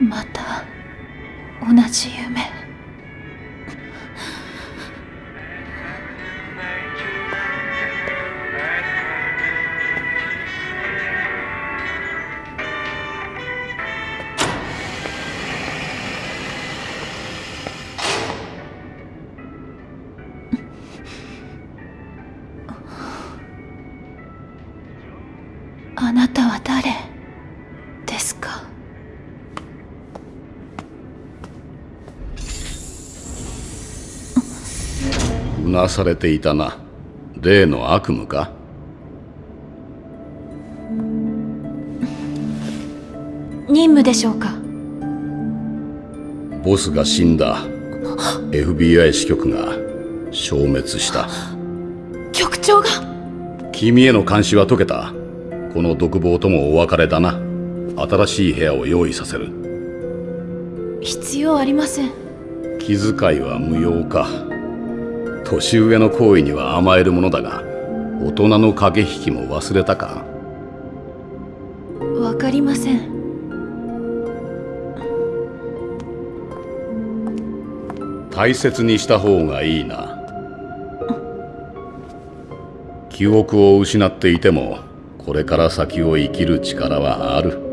また同じ夢。あなたは誰ですかうなされていたな。例の悪夢か？任務でしょうか？ボスが死んだ。FBI 支局が消滅した。局長が？君への監視は解けた？この独房ともお別れだな。新しい部屋を用意させる。必要ありません。気遣いは無用か年上の行為には甘えるものだが大人の駆け引きも忘れたか？わかりません。大切にした方がいいな。記憶を失っていてもこれから先を生きる力はある